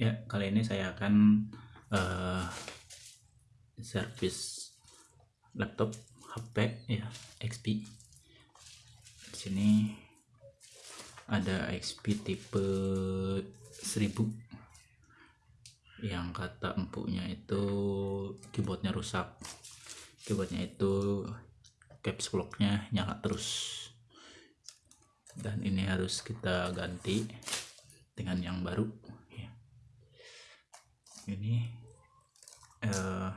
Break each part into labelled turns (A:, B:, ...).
A: Ya, kali ini saya akan uh, servis laptop HP ya XP. Di sini ada XP tipe 1000 yang kata empuknya itu keyboardnya rusak keyboardnya itu caps locknya nyala terus dan ini harus kita ganti dengan yang baru. Ini uh,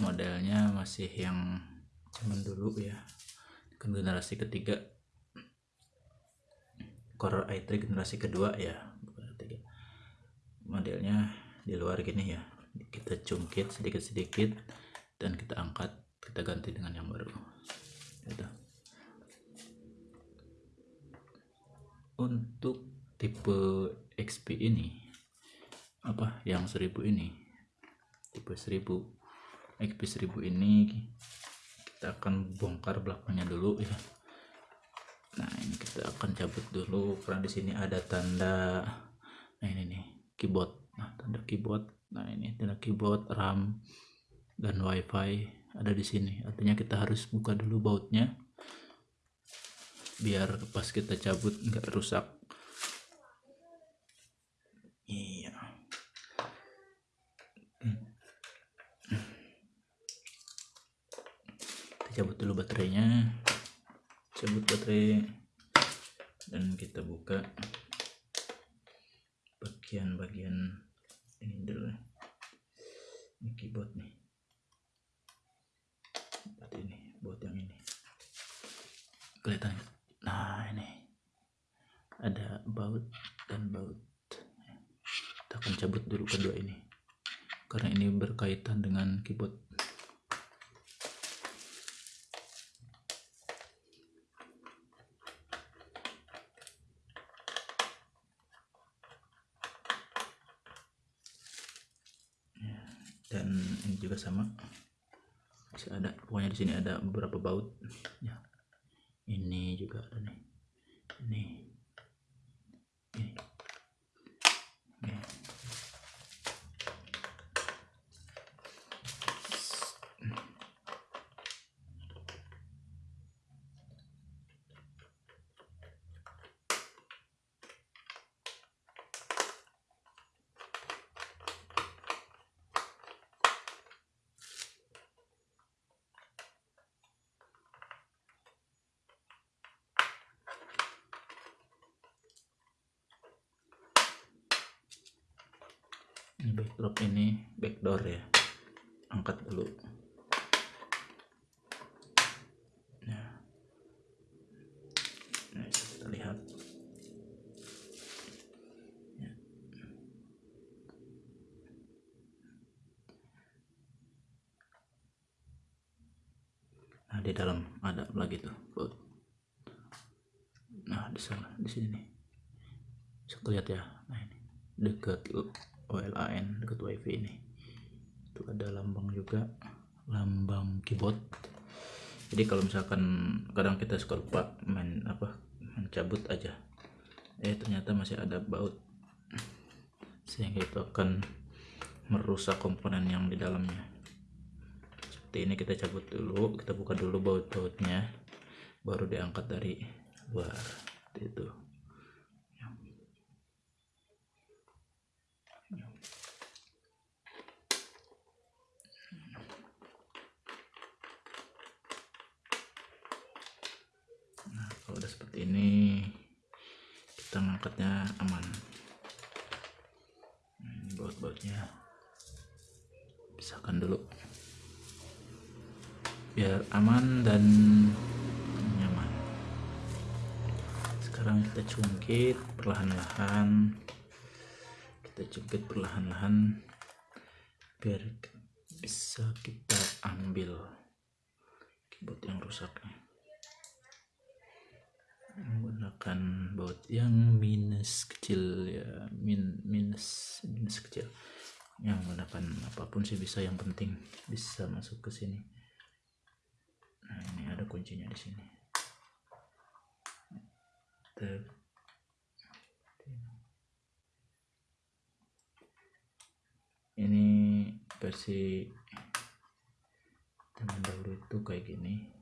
A: modelnya masih yang zaman dulu ya. Kan generasi ketiga. Core i3 generasi kedua ya modelnya di luar gini ya. Kita cungkit sedikit-sedikit dan kita angkat kita ganti dengan yang baru. Gitu. untuk tipe XP ini apa yang 1000 ini. Tipe 1000 XP 1000 ini kita akan bongkar belakangnya dulu ya. Nah ini kita akan cabut dulu. Karena di sini ada tanda nah ini nih keyboard. Nah tanda keyboard. Nah ini tanda keyboard RAM dan WiFi ada di sini. Artinya kita harus buka dulu bautnya biar pas kita cabut nggak rusak iya cabut dulu baterainya. Cabut baterai. Dan kita buka bagian-bagian ini dulu. Ini keyboard nih. Seperti ini buat yang ini. Kelihatan nah ini. Ada baut dan baut. Kita akan cabut dulu kedua ini. Karena ini berkaitan dengan keyboard dan ini juga sama masih ada pokoknya di sini ada beberapa baut. Ya. Ini juga ada nih. Ini ini backdrop ini backdoor ya. Angkat dulu. Nah, nah ya. nah di dalam ada lagi tuh nah di sana di sini nih. Bisa lihat ya? Nah ini. Dekat OLAN dekat wifi ini. Itu ada lambang juga lambang keyboard. Jadi kalau misalkan kadang kita suka lupa main apa mencabut aja eh ternyata masih ada baut. Sehingga itu akan merusak komponen yang di dalamnya. Seperti ini kita cabut dulu kita buka dulu baut-bautnya baru diangkat dari luar. Itu kalau udah ini kita ngangkatnya aman. Ini baut-bautnya. Pisahkan dulu. Biar aman dan nyaman. Sekarang kita cungkit perlahan-lahan. Kita cungkit perlahan-lahan. Biar bisa kita ambil keyboard yang rusaknya menggunakan baut yang minus kecil ya min minus minus kecil. Yang menggunakan apa pun sih bisa yang penting bisa masuk ke sini. Nah ini ada kuncinya di sini. Ini versi teman dahulu itu kayak gini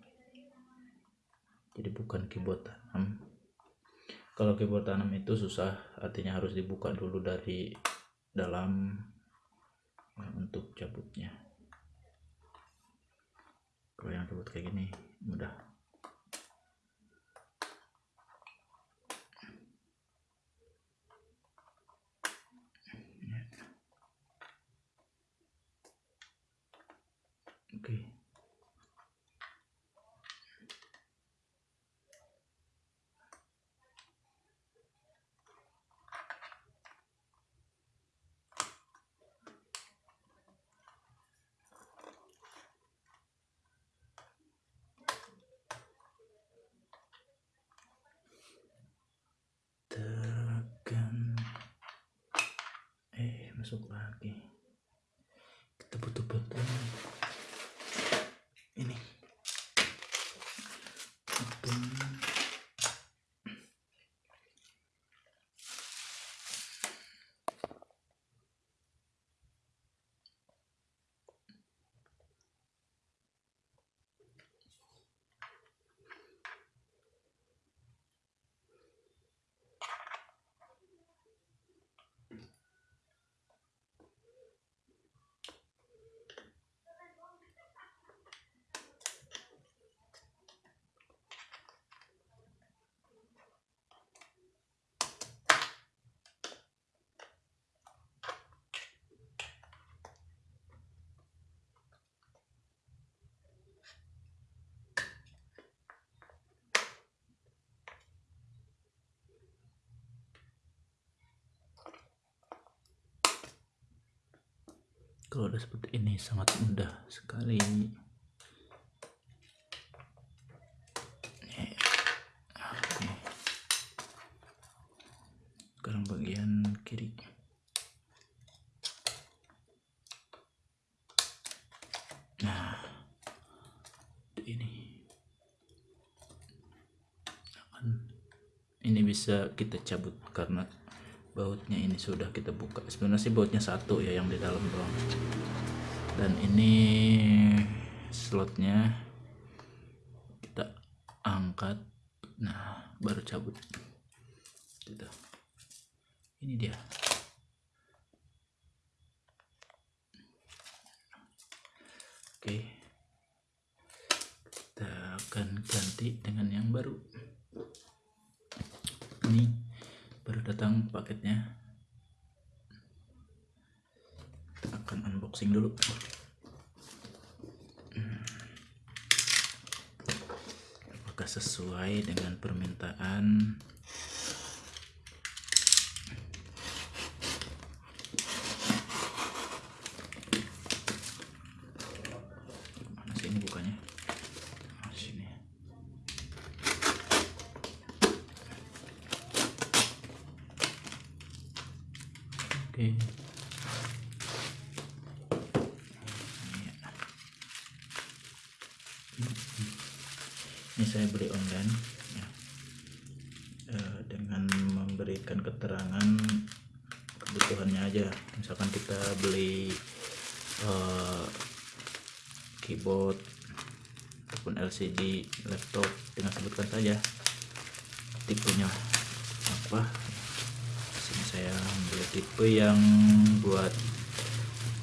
A: jadi bukan keyboard tanam. Kalau keyboard tanam itu susah artinya harus dibuka dulu dari dalam ya, untuk cabutnya. Kalau yang keyboard kayak gini mudah. Ya. oke. tekan masuk lagi. Kita butuh button ini. Button kalau udah seperti ini sangat mudah sekali. Sekarang bagian kiri. Nah ini. Ini bisa kita cabut karena bautnya ini sudah kita buka. Sebenarnya sih bautnya satu ya yang di dalam doang. Dan ini slotnya kita angkat. Nah baru cabut. Gitu. Ini dia. Oke. Kita akan ganti dengan yang baru. Ini baru datang paketnya. Kita akan unboxing dulu. Apakah sesuai dengan permintaan mana sih ini bukannya oh, sini oke ini saya beli online ya. Eh, dengan memberikan keterangan kebutuhannya aja. Misalkan kita beli eh, keyboard ataupun LCD laptop dengan sebutkan saja tipenya. Apa? Sini saya ambil tipe yang buat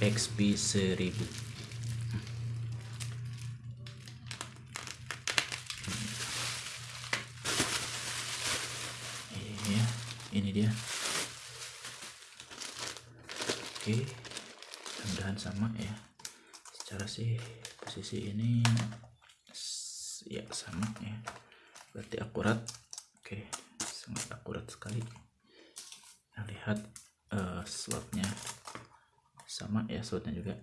A: XP 1000 ini ya ini dia. Oke mudah-mudahan sama ya. Secara sih posisi ini ya sama ya. Berarti akurat. Oke sangat akurat sekali. Nah, lihat eh, slotnya. Sama ya slotnya juga.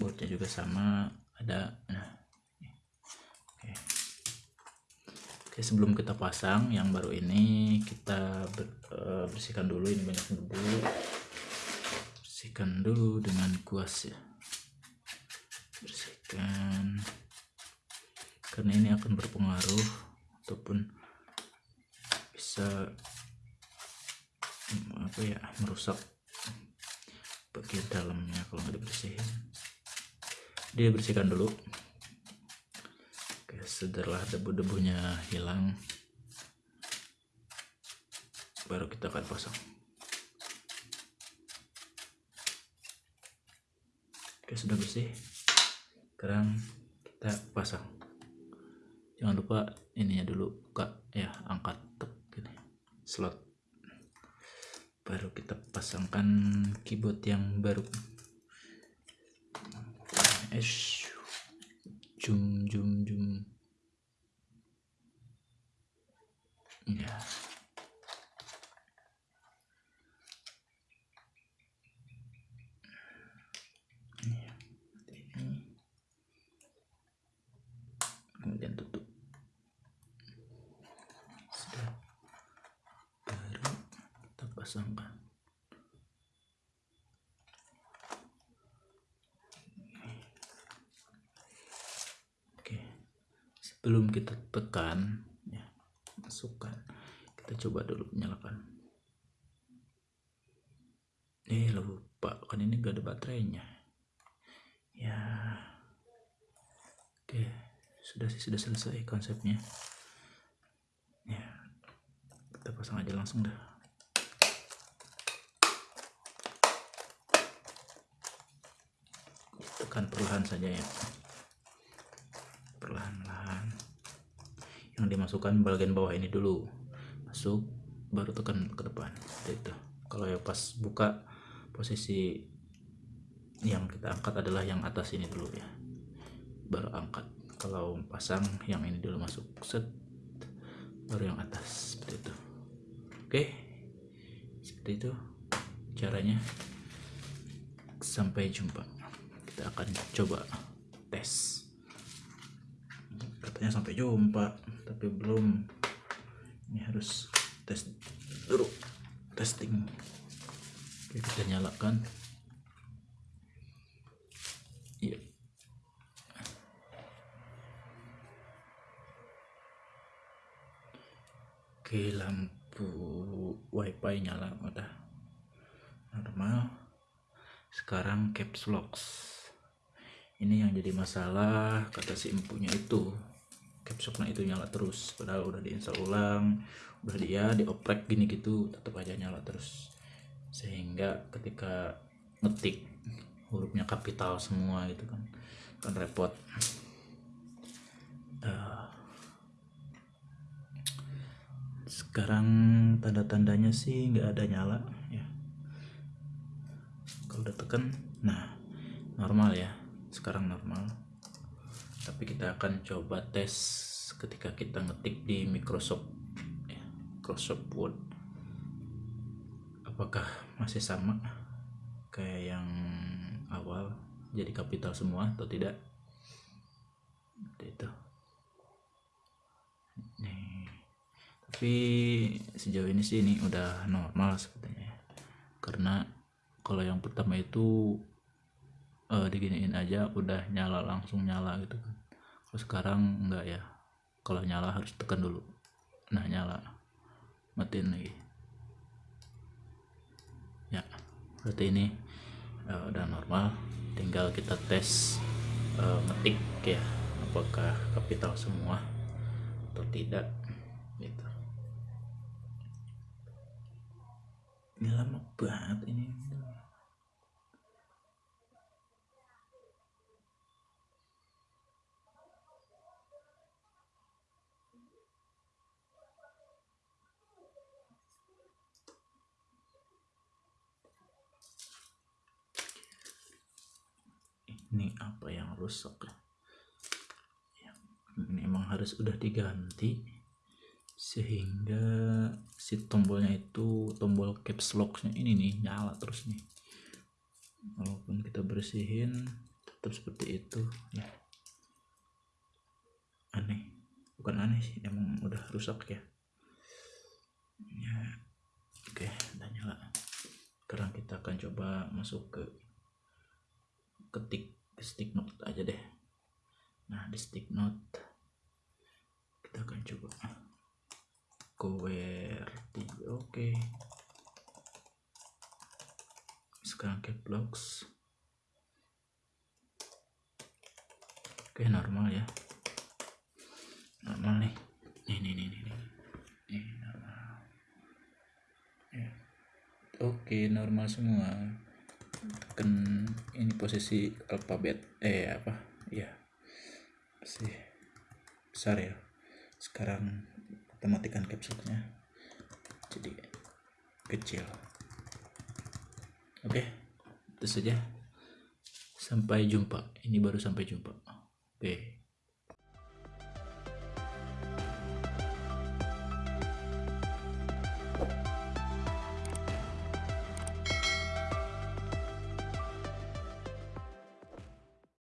A: Boardnya juga sama. Ada nah oke oke sebelum kita pasang yang baru ini kita ber- eh, bersihkan dulu ini banyak debu. Bersihkan dulu dengan kuas ya. Bersihkan. Karena ini akan berpengaruh ataupun bisa mm, apa ya merusak bagian dalamnya kalau nggak dibersihin. Dia bersihkan dulu setelah debu-debunya hilang baru kita akan pasang. Oke sudah bersih. Sekarang kita pasang. Jangan lupa ininya dulu buka ya angkat tek gini. Slot. Baru kita pasangkan keyboard yang baru. Es jum jum jum ya ini kemudian tutup. Sudah. Baru kita pasangkan. Oke. Sebelum kita tekan masukkan kita coba dulu nyalakan eh lupa. Kan ini gak ada baterainya. Ya. Oke. Sudah sih sudah selesai konsepnya. Ya. Kita pasang aja langsung dah. Tekan perlahan saja ya. Perlahan-lahan yang dimasukkan bagian bawah ini dulu. Masuk baru tekan ke depan. Seperti itu. Kalau yang pas buka posisi yang kita angkat adalah yang atas ini dulu ya. Baru angkat. Kalau pasang yang ini dulu masuk. Set. Baru yang atas. Seperti itu. Oke. Seperti itu caranya. Sampai jumpa. Kita akan coba tes. Katanya sampai jumpa tapi belum. Ini harus tes dulu. Testing. Oke kita nyalakan. Iya. Oke lampu wifi nyala. Udah. Normal. Sekarang caps locks ini yang jadi masalah kata si empunya itu caps locknya itu nyala terus. Padahal udah diinstal ulang udah dia dioprek gini gitu tetap aja nyala terus. Sehingga ketika ngetik hurufnya kapital semua gitu kan kan repot. Eh, sekarang tanda-tandanya sih nggak ada nyala ya. Kalau udah tekan nah normal ya. Sekarang normal tapi kita akan coba tes ketika kita ngetik di Microsoft ya, Microsoft Word. Apakah masih sama kayak yang awal jadi kapital semua atau tidak? Itu. Nih. Tapi sejauh ini sih ini udah normal sepertinya. Ya. karena kalau yang pertama itu eh, diginiin aja udah nyala langsung nyala gitu kan. Kalau sekarang enggak ya. Kalau nyala harus tekan dulu. Nah nyala. Matiin lagi. Ya berarti ini eh, udah normal. Tinggal kita tes eh, ngetik ya apakah kapital semua atau tidak gitu. Ini lama banget ini ini apa yang rusak ya? Yang ini emang harus udah diganti sehingga si tombolnya itu tombol caps locknya ini nih nyala terus nih. Walaupun kita bersihin tetap seperti itu. Ya. Aneh. Bukan aneh sih emang udah rusak ya. Ya oke udah nyala. Sekarang kita akan coba masuk ke ketik stick note aja deh. Nah di stick note kita akan coba. QWERTY oke. Sekarang caps lock oke normal ya. Normal nih nih nih nih nih. Nih, normal. Ya. oke normal semua tekan ini posisi alfabet eh apa? Ya sih besar ya. Sekarang kita matikan capsule-nya jadi kecil. Oke itu saja. Sampai jumpa. Ini baru sampai jumpa. Oke